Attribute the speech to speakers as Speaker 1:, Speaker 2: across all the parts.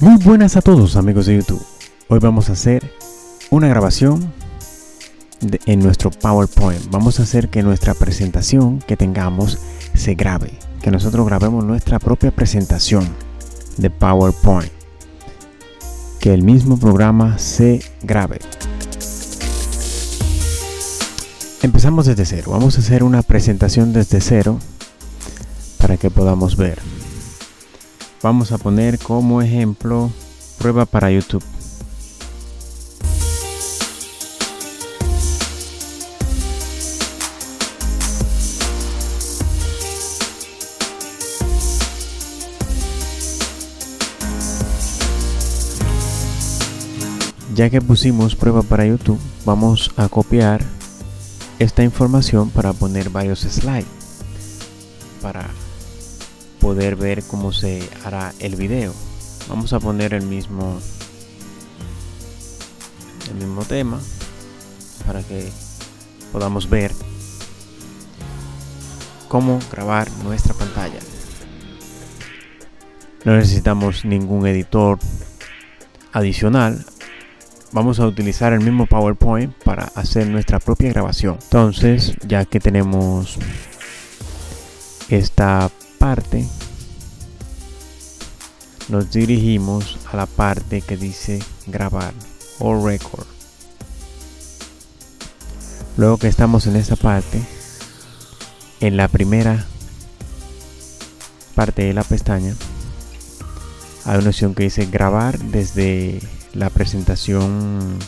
Speaker 1: Muy buenas a todos amigos de YouTube. Hoy vamos a hacer una grabación en nuestro PowerPoint. Vamos a hacer que nuestra presentación que tengamos se grabe. Que nosotros grabemos nuestra propia presentación de PowerPoint. Que el mismo programa se grabe. Empezamos desde cero. Vamos a hacer una presentación desde cero para que podamos ver. Vamos a poner como ejemplo prueba para YouTube. Ya que pusimos prueba para YouTube, vamos a copiar esta información para poner varios slides para poder ver cómo se hará el video. Vamos a poner el mismo el mismo tema para que podamos ver cómo grabar nuestra pantalla. No necesitamos ningún editor adicional. Vamos a utilizar el mismo PowerPoint para hacer nuestra propia grabación. Entonces ya que tenemos esta parte nos dirigimos a la parte que dice grabar o record. Luego que estamos en esta parte en la primera parte de la pestaña hay una opción que dice grabar desde la presentación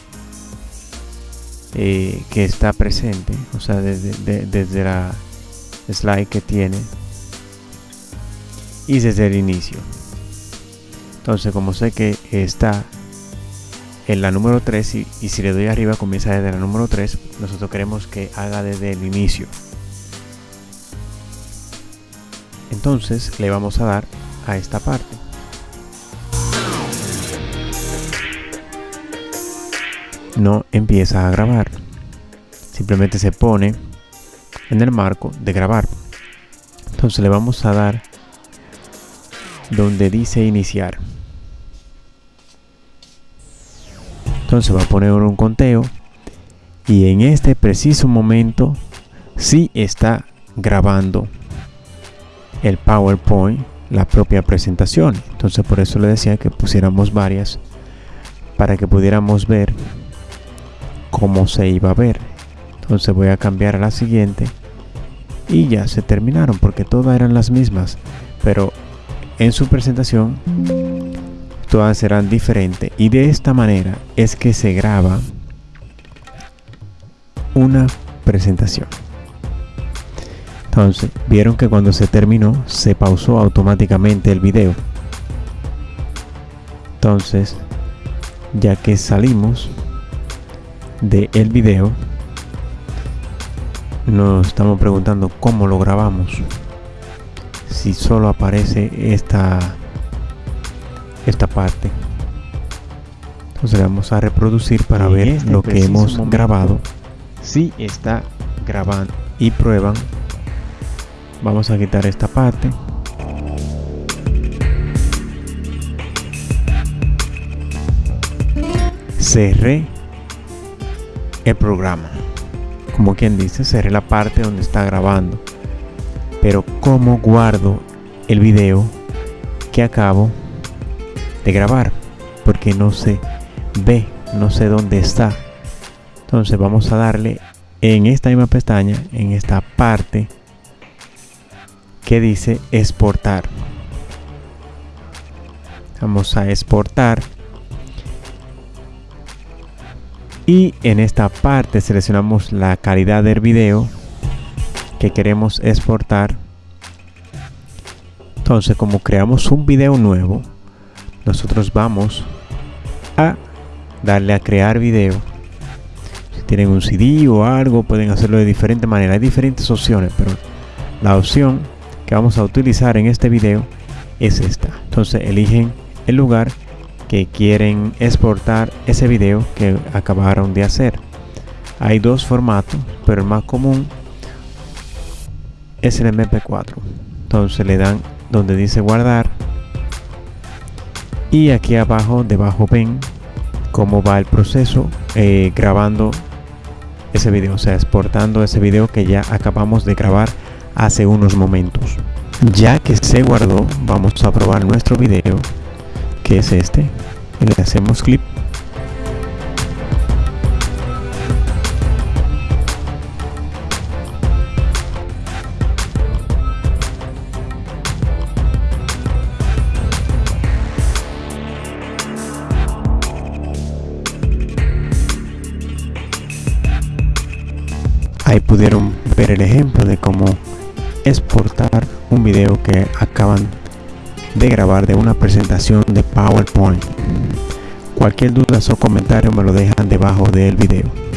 Speaker 1: eh, que está presente o sea desde, de- desde la slide que tiene y desde el inicio. Entonces como sé que está en la número 3 y, si le doy arriba comienza desde la número 3 nosotros queremos que haga desde el inicio. Entonces le vamos a dar a esta parte. No empieza a grabar. Simplemente se pone en el marco de grabar. Entonces le vamos a dar donde dice iniciar. Entonces va a poner un conteo y en este preciso momento sí está grabando el PowerPoint la propia presentación. Entonces por eso le decía que pusiéramos varias para que pudiéramos ver cómo se iba a ver. Entonces voy a cambiar a la siguiente y ya se terminaron porque todas eran las mismas pero en su presentación todas serán diferentes. Y de esta manera es que se graba una presentación. Entonces vieron que cuando se terminó se pausó automáticamente el video. Entonces ya que salimos de el video nos estamos preguntando cómo lo grabamos si solo aparece esta esta parte. Entonces le vamos a reproducir para
Speaker 2: En
Speaker 1: ver
Speaker 2: este
Speaker 1: lo que hemos
Speaker 2: momento,
Speaker 1: grabado. Si está grabando. Y prueban. Vamos a quitar esta parte. Cerré el programa. Como quien dice cerré la parte donde está grabando pero cómo guardo el video que acabo de grabar porque no se ve no sé dónde está. Entonces vamos a darle en esta misma pestaña en esta parte que dice exportar. Vamos a exportar. Y en esta parte seleccionamos la calidad del video que queremos exportar. Entonces como creamos un video nuevo nosotros vamos a darle a crear video. Si tienen un CD o algo pueden hacerlo de diferente manera. Hay diferentes opciones pero la opción que vamos a utilizar en este video es esta. Entonces eligen el lugar que quieren exportar ese video que acabaron de hacer. Hay dos formatos pero el más común es el mp4 entonces le dan donde dice guardar. Y aquí abajo debajo ven cómo va el proceso eh, grabando ese video. O sea exportando ese video que ya acabamos de grabar hace unos momentos. Ya que se guardó vamos a probar nuestro video que es este. Y le hacemos clip pudieron ver el ejemplo de cómo exportar un video que acaban de grabar de una presentación de PowerPoint. Cualquier duda o comentario me lo dejan debajo del video.